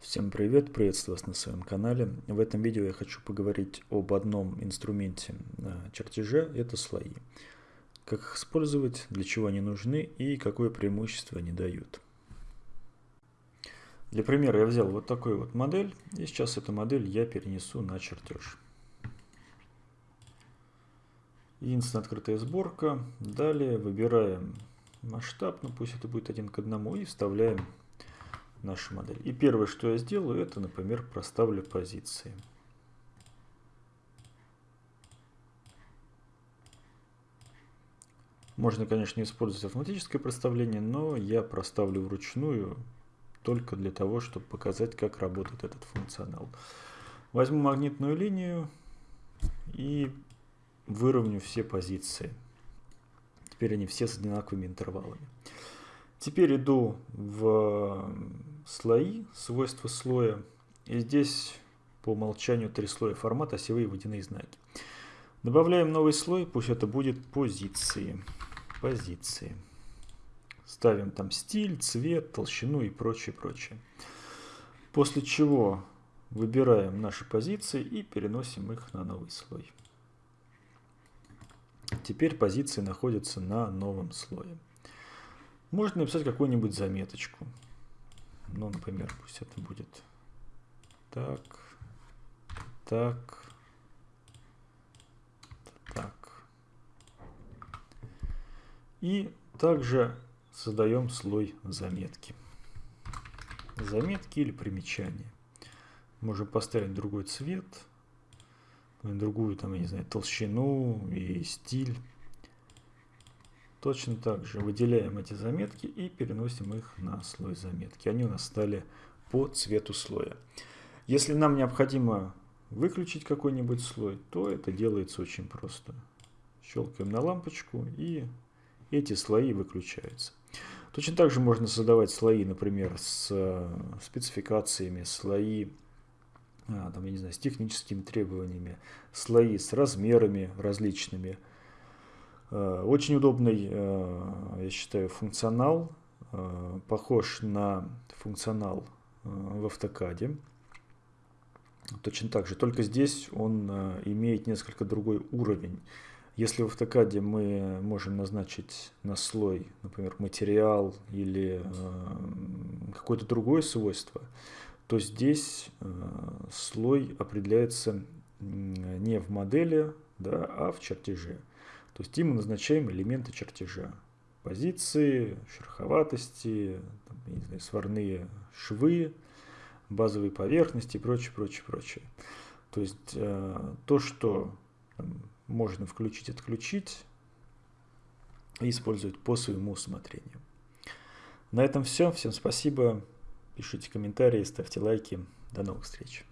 Всем привет, приветствую вас на своем канале. В этом видео я хочу поговорить об одном инструменте чертежа, это слои. Как их использовать, для чего они нужны и какое преимущество они дают. Для примера я взял вот такую вот модель, и сейчас эту модель я перенесу на чертеж. Единственная открытая сборка. Далее выбираем масштаб, ну пусть это будет один к одному, и вставляем нашу модель. И первое, что я сделаю, это, например, проставлю позиции. Можно, конечно, использовать автоматическое проставление, но я проставлю вручную только для того, чтобы показать, как работает этот функционал. Возьму магнитную линию и выровню все позиции. Теперь они все с одинаковыми интервалами. Теперь иду в слои, свойства слоя. И здесь по умолчанию три слоя формата, осевые водяные знаки. Добавляем новый слой, пусть это будет позиции. Позиции. Ставим там стиль, цвет, толщину и прочее, прочее. После чего выбираем наши позиции и переносим их на новый слой. Теперь позиции находятся на новом слое. Можно написать какую-нибудь заметочку. Ну, например, пусть это будет так, так, так. И также создаем слой заметки. Заметки или примечания. Можем поставить другой цвет, другую, там, я не знаю, толщину и стиль. Точно так же выделяем эти заметки и переносим их на слой заметки. Они у нас стали по цвету слоя. Если нам необходимо выключить какой-нибудь слой, то это делается очень просто. Щелкаем на лампочку и эти слои выключаются. Точно так же можно создавать слои, например, с э, спецификациями, слои а, там, я не знаю, с техническими требованиями, слои с размерами различными, очень удобный, э, я считаю, функционал, э, похож на функционал в автокаде. Точно так же, только здесь он имеет несколько другой уровень. Если в автокаде мы можем назначить на слой, например, материал или какое-то другое свойство, то здесь слой определяется не в модели, да, а в чертеже. То есть им мы назначаем элементы чертежа. Позиции, шероховатости, там, не знаю, сварные швы, базовые поверхности и прочее, прочее, прочее. То есть э, то, что там, можно включить, отключить и использовать по своему усмотрению. На этом все. Всем спасибо. Пишите комментарии, ставьте лайки. До новых встреч.